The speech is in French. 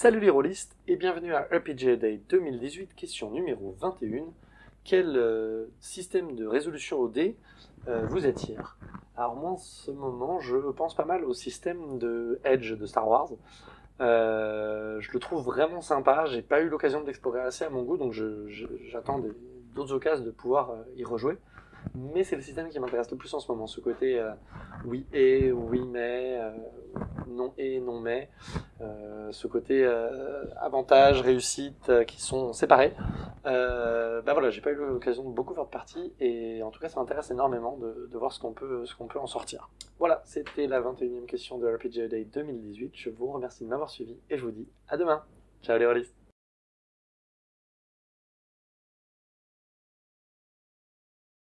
Salut les rôlistes et bienvenue à RPG Day 2018, question numéro 21. Quel euh, système de résolution au dé euh, vous attire Alors moi en ce moment je pense pas mal au système de Edge de Star Wars. Euh, je le trouve vraiment sympa, j'ai pas eu l'occasion de l'explorer assez à mon goût donc j'attends d'autres occasions de pouvoir y rejouer mais c'est le système qui m'intéresse le plus en ce moment, ce côté euh, oui et, oui mais, euh, non et, non mais, euh, ce côté avantage, réussite qui sont séparés. ben voilà, j'ai pas eu l'occasion de beaucoup faire de parties et en tout cas ça m'intéresse énormément de, voir ce qu'on peut, ce peut en sortir. Voilà, c'était la 21e question de RPG Day 2018. Je vous remercie de m'avoir suivi et je vous dis à demain. Ciao les rôlistes